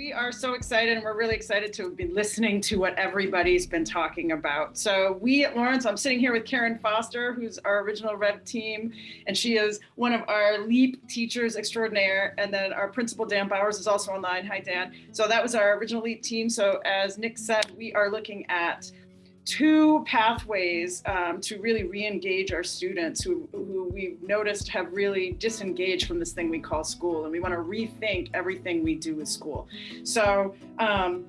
We are so excited and we're really excited to be listening to what everybody's been talking about. So we at Lawrence, I'm sitting here with Karen Foster, who's our original Rev team, and she is one of our LEAP teachers extraordinaire. And then our principal, Dan Bowers, is also online. Hi, Dan. So that was our original LEAP team. So as Nick said, we are looking at two pathways um, to really re-engage our students who, who we've noticed have really disengaged from this thing we call school and we want to rethink everything we do with school. So um,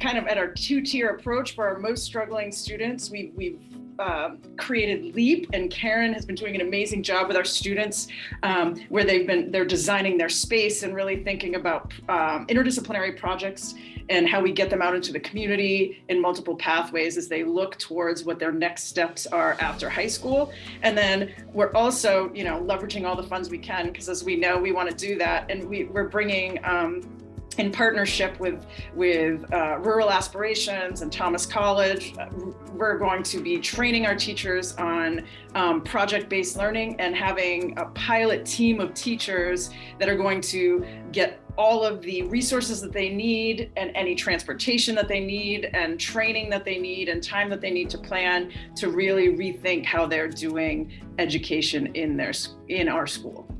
kind of at our two-tier approach for our most struggling students, we, we've um, created LEAP and Karen has been doing an amazing job with our students um, where they've been, they're designing their space and really thinking about um, interdisciplinary projects and how we get them out into the community in multiple pathways as they look towards what their next steps are after high school. And then we're also, you know, leveraging all the funds we can because as we know, we want to do that. And we, we're bringing um, in partnership with, with uh, Rural Aspirations and Thomas College, uh, we're going to be training our teachers on um, project-based learning and having a pilot team of teachers that are going to get all of the resources that they need and any transportation that they need and training that they need and time that they need to plan to really rethink how they're doing education in their in our school.